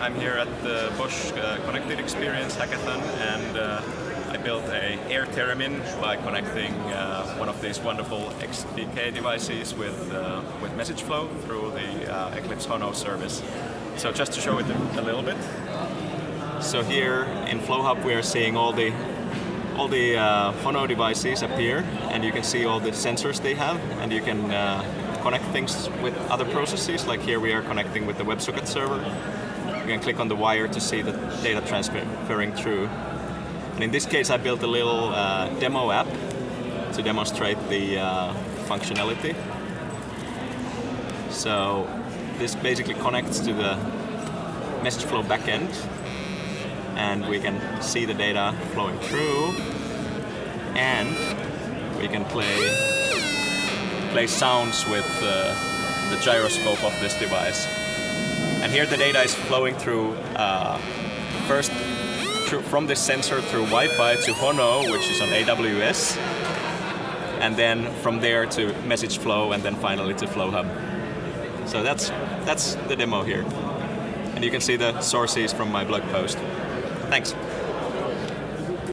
I'm here at the Bosch uh, Connected Experience Hackathon and uh, I built a air theremin by connecting uh, one of these wonderful XDK devices with, uh, with MsgFlo through the uh, Eclipse Hono service. So just to show it a, a little bit. So here in FlowHub we are seeing all the all the uh, Hono devices appear and you can see all the sensors they have and you can connect things with other processes like here we are connecting with the WebSocket server. You can click on the wire to see the data transferring through. And in this case I built a little uh, demo app to demonstrate the uh, functionality. So this basically connects to the MsgFlo backend and we can see the data flowing through and we can play play sounds with uh, the gyroscope of this device. And here the data is flowing through uh, first through, from this sensor through Wi-Fi to Hono, which is on AWS, and then from there to MsgFlo, and then finally to FlowHub. So that's that's the demo here, and you can see the sources from my blog post. Thanks.